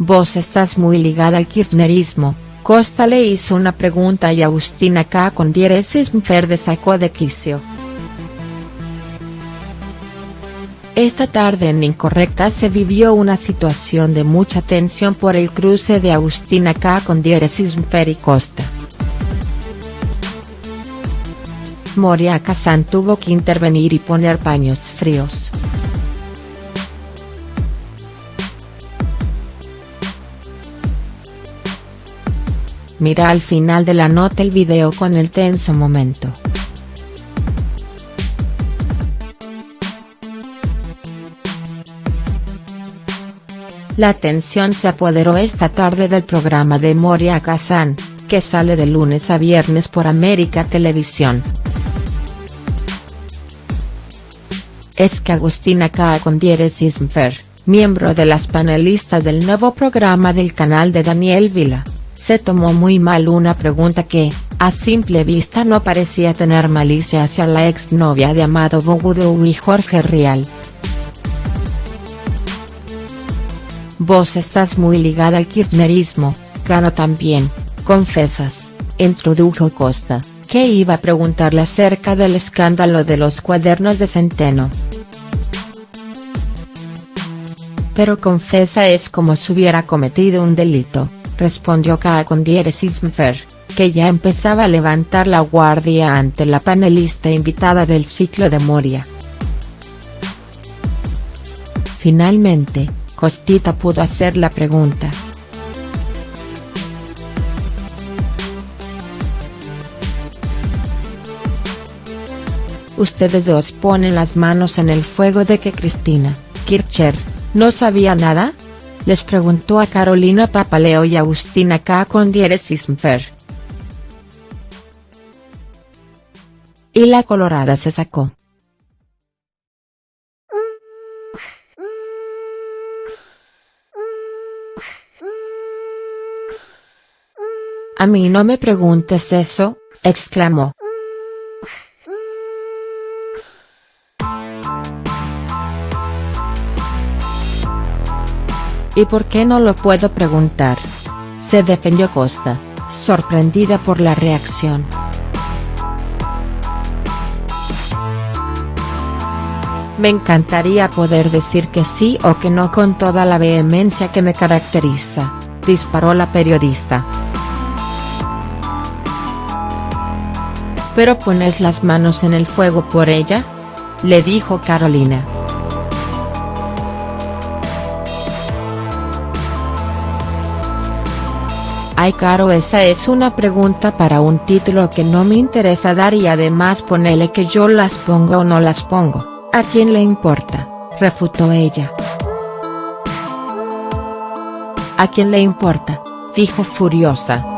Vos estás muy ligada al kirchnerismo, Costa le hizo una pregunta y Agustina K. con diéresis verde sacó de quicio. Esta tarde en Incorrecta se vivió una situación de mucha tensión por el cruce de Agustina K. con diéresis Fer y Costa. Moria Kazan tuvo que intervenir y poner paños fríos. Mira al final de la nota el video con el tenso momento. La tensión se apoderó esta tarde del programa de Moria Kazan, que sale de lunes a viernes por América Televisión. es que Agustina K. Condieres Ismfer, miembro de las panelistas del nuevo programa del canal de Daniel Vila, se tomó muy mal una pregunta que, a simple vista no parecía tener malicia hacia la exnovia de Amado Bogudou y Jorge Rial. Vos estás muy ligada al kirchnerismo, Cano también, confesas, introdujo Costa, que iba a preguntarle acerca del escándalo de los cuadernos de Centeno. Pero confesa es como si hubiera cometido un delito, respondió K. con que ya empezaba a levantar la guardia ante la panelista invitada del ciclo de Moria. Finalmente, Costita pudo hacer la pregunta. Ustedes dos ponen las manos en el fuego de que Cristina, Kircher, ¿No sabía nada? Les preguntó a Carolina Papaleo y Agustina K. con diéresis Y la colorada se sacó. A mí no me preguntes eso, exclamó. ¿Y por qué no lo puedo preguntar? Se defendió Costa, sorprendida por la reacción. Me encantaría poder decir que sí o que no con toda la vehemencia que me caracteriza, disparó la periodista. ¿Pero pones las manos en el fuego por ella? Le dijo Carolina. Ay caro esa es una pregunta para un título que no me interesa dar y además ponele que yo las pongo o no las pongo, ¿a quién le importa?, refutó ella. ¿A quién le importa?, dijo furiosa.